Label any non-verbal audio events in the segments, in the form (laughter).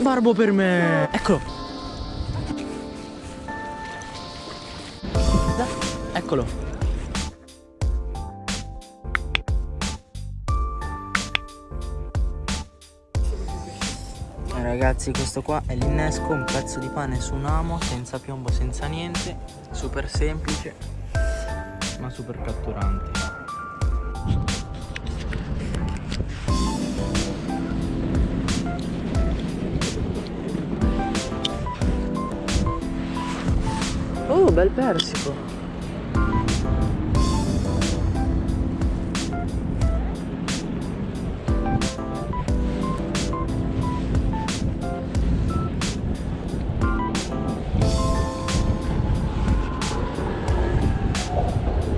Barbo per me. Eccolo. Eccolo. Ragazzi questo qua è l'innesco, un pezzo di pane su un amo, senza piombo, senza niente, super semplice, ma super catturante. Bel persico.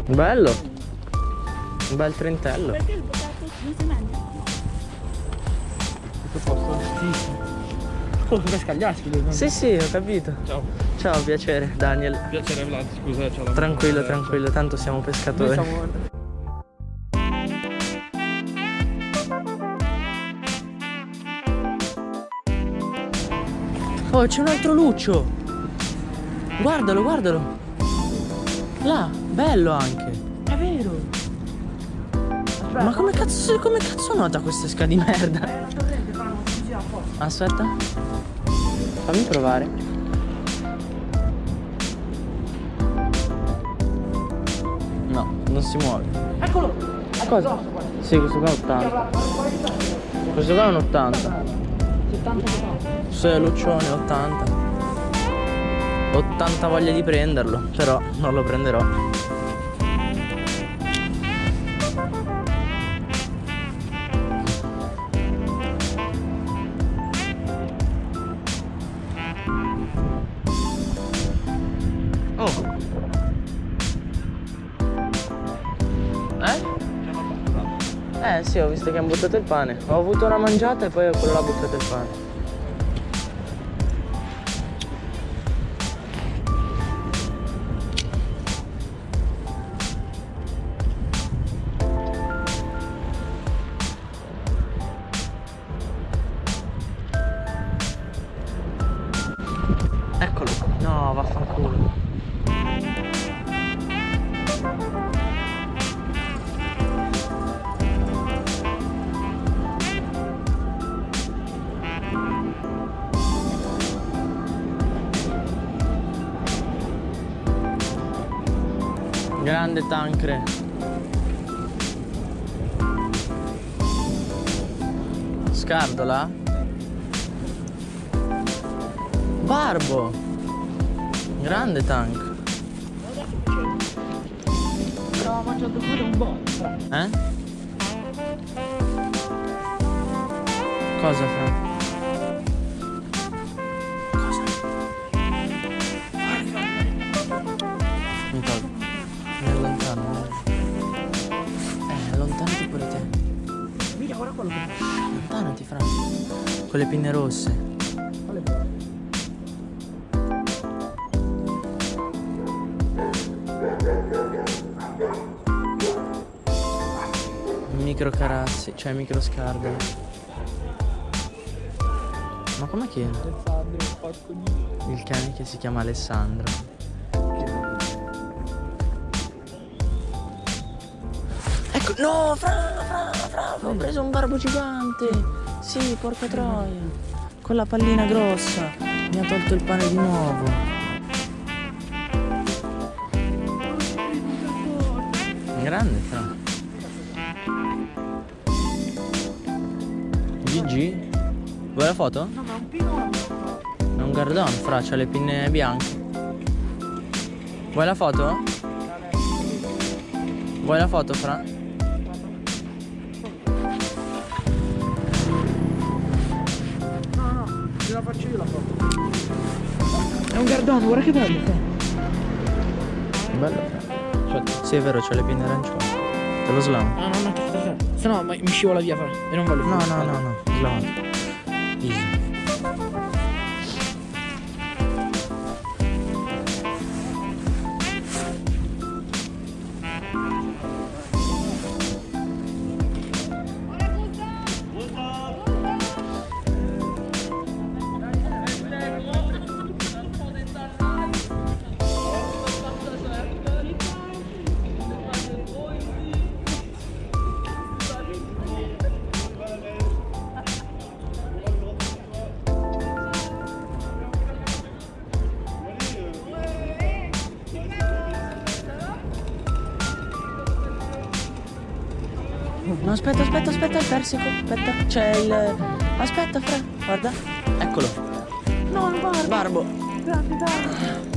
Bello. Un bel trentello. Perché il potato non si mangia? A posto? Sì. Oh, come scagliarsi devi Sì, sì, ho capito. Ciao. Ciao, piacere, Daniel. Piacere Vlad, scusa, Tranquillo, tranquillo, tanto siamo Noi pescatori. siamo... Oh, c'è un altro luccio. Guardalo, guardalo. Là, bello anche. È vero. Aspetta. Ma come cazzo, come cazzo nota questa esca di merda? Eh. Aspetta. Fammi provare. No, non si muove. Eccolo. Cosa? Sì, questo qua è 80. Questo qua è un 80. 70 Se Luccione 80. 80 voglia di prenderlo, però non lo prenderò. Eh? Eh sì, ho visto che hanno buttato il pane. Ho avuto una mangiata e poi quello ha buttato il pane. Eccolo. No, vaffanculo. Grande tancre. Scardola? Barbo. Grande tank. Stavo mangiando pure un po'. Eh? Cosa fra? Guarda quello che fa. Allontanati fra. Con le pinne rosse. Quale. Micro carazzi, cioè micro scardole. Ma com'è che Alessandro, porco di... il cane che si chiama Alessandro? Ecco, no, fra, fra, fra, ho preso un barbo gigante. Sì, porca troia. Con la pallina grossa. Mi ha tolto il pane di nuovo. Grande, fra. GG? Vuoi la foto? No, ma un pino... È un gardon, fra, c'ha le pinne bianche. Vuoi la foto? Vuoi la foto, fra? Faccio io la foto. È un gardone, guarda che bello. fa. Bello. Cioè, sì, è vero, c'ha le pinne arancioni. Te lo slamo. No, no, no. Se no mi scivola via, fra. E non voglio No, fare. no, no, no, slamato. Easy. Aspetta, aspetta, aspetta, il persico. Aspetta, c'è il. Aspetta, Fra, guarda. Eccolo. No, il barbo. Barbo. Grande, dai.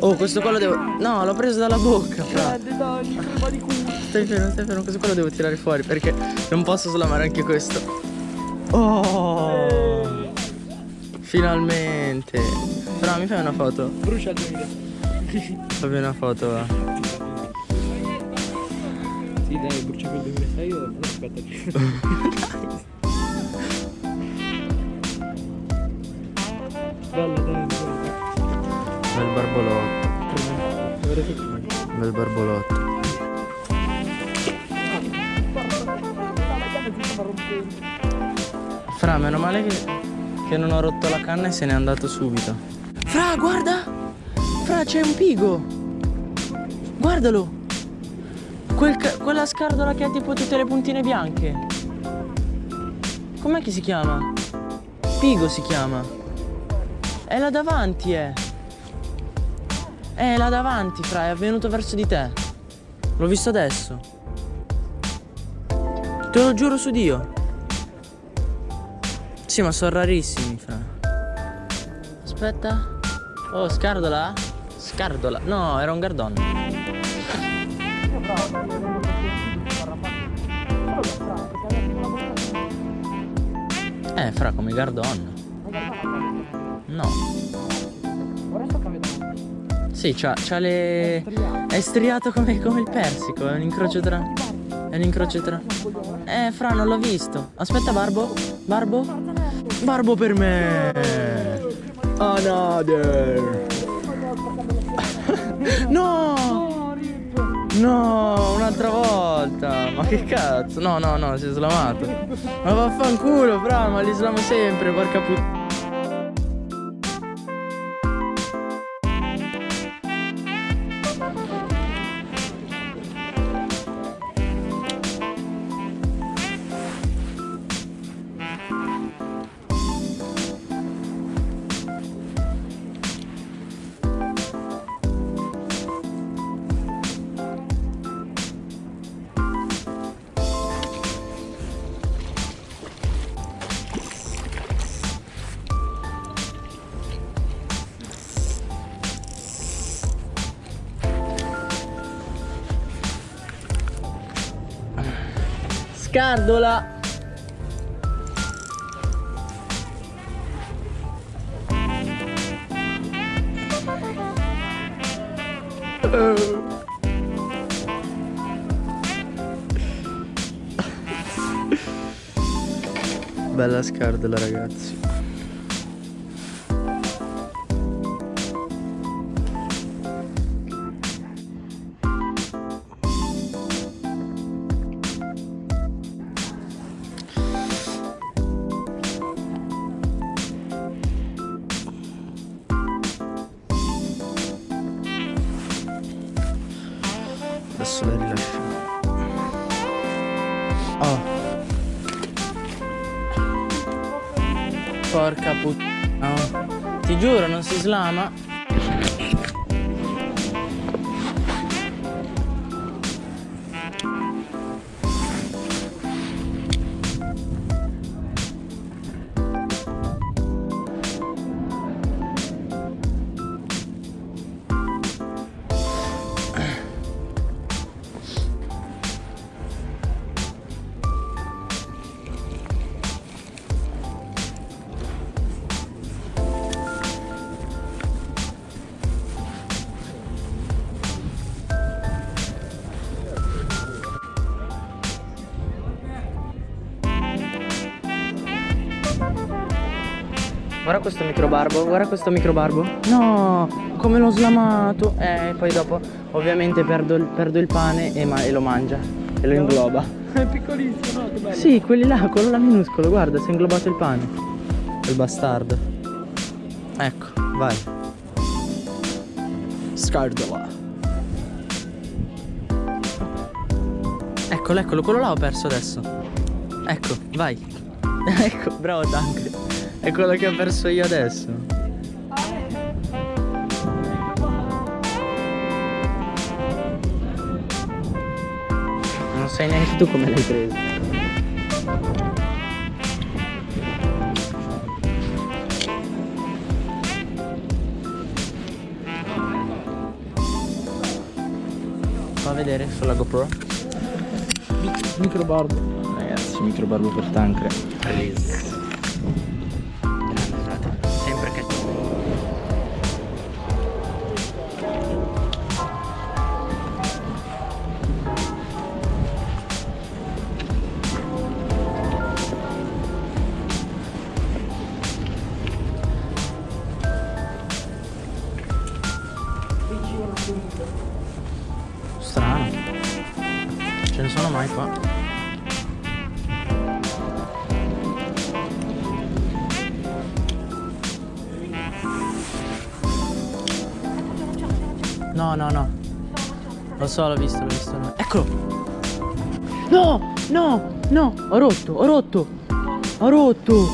Oh, questo qua lo devo. No, l'ho preso dalla bocca, Fra. Grande, dai, crema di culo. Stai fermo, stai fermo, questo qua lo devo tirare fuori perché non posso slamare anche questo. Oh! Finalmente! Fra, mi fai una foto? Brucia il 2000. Fammi una foto, va. Dai, brucia quel 2006 io. No, aspetta. (laughs) Bella, dai, bella. Bel barbolotto, bel barbolotto. Fra, meno male che, che non ho rotto la canna e se n'è andato subito. Fra, guarda! Fra, c'è un pigo! Guardalo! Quel quella scardola che ha tipo tutte le puntine bianche. Com'è che si chiama? Pigo si chiama. È là davanti, eh. È là davanti, fra, è venuto verso di te. L'ho visto adesso. Te lo giuro su Dio. Sì, ma sono rarissimi, fra. Aspetta. Oh, scardola? Scardola. No, era un gardon. Eh, fra, come gardon. No. Ora sto cambiando. Sì, c'ha, c'ha le... È striato come, come il persico, è un incrocio tra... È un incrocio tra... Eh, fra, non l'ho visto. Aspetta, Barbo. Barbo? Barbo per me! Another! (laughs) no! No, un'altra volta! Ma che cazzo? No, no, no, si è slamato. Ma vaffanculo, fra, ma li slamo sempre, porca puttana. Scardola! Bella scardola ragazzi. Oh. Porca puttana. Ti giuro, non si slama. Guarda questo microbarbo, guarda questo microbarbo. No, come l'ho slamato. Eh, poi dopo ovviamente perdo il, perdo il pane e, ma- e lo mangia. E lo ingloba. (laughs) È piccolissimo, no? Che bello. Sì, quelli là, quello là minuscolo, guarda, si è inglobato il pane. Il bastardo. Ecco, vai. Scardola. Eccolo, eccolo, quello là ho perso adesso. Ecco, vai. (laughs) ecco, bravo Tank. È quello che ho perso io adesso. Non sai neanche tu come l'hai preso. Fa vedere sulla GoPro. Micro barbo. Ragazzi, microbarbo per Tancre. Release. Strano. Ce ne sono mai qua? No, no, no. Lo so, l'ho visto, l'ho visto. Eccolo! No, no, no, ho rotto, ho rotto. Ho rotto,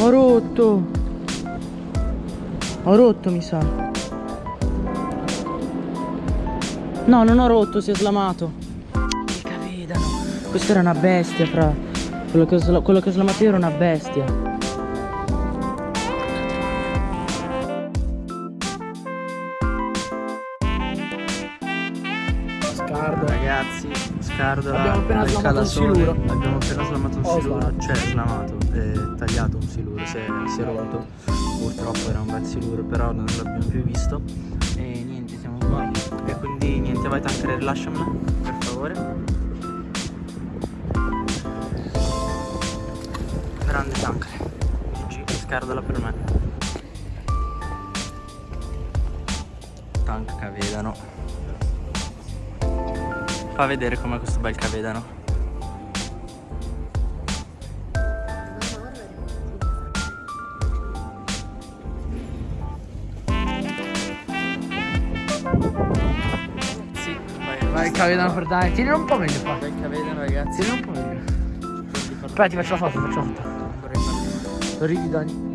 ho rotto. Ho rotto, mi sa. No, non ho rotto, si è slamato. Il cavedano. Questa era una bestia, fra. Quello che ho, quello che ho slamato io era una bestia. Scardo. Ragazzi, scardola Abbiamo appena slamato un siluro. Abbiamo appena slamato un Oh, siluro. slamato. Cioè, slamato, eh, tagliato un siluro, si è, si è rotto. Purtroppo era un bel siluro, però non l'abbiamo più visto. E quindi niente, vai tancare, rilasciamela, per favore. Grande tancare. GG, scardola per me. Tank cavedano. Fa vedere com'è questo bel cavedano. Vai, cavedano per dai. Tieni un po' meglio qua. Bel cavedano ragazzi. Tieni un po' meglio. Aspetta, ti faccio la foto, faccio la foto. Sorridi Dani.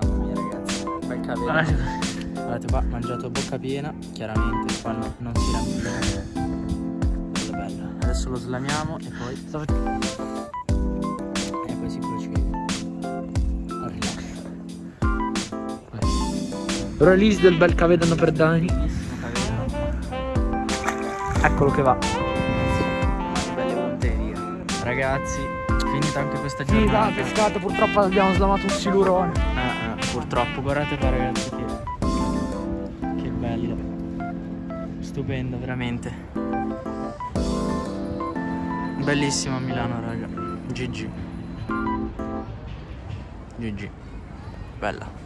Mamma mia ragazzi, bel cavedano. Guardate qua, mangiato a bocca piena, chiaramente qua no- non si rampina. Bello bello. Adesso lo slamiamo e poi. Release del bel cavedano per Dani. Eccolo che va. Belle monterie. Ragazzi, finita anche questa giornata. pescato, purtroppo abbiamo slamato un silurone. Ah, ah, purtroppo, guardate qua ragazzi che, che bello. Stupendo, veramente. Bellissimo a Milano, raga. GG. GG. Bella.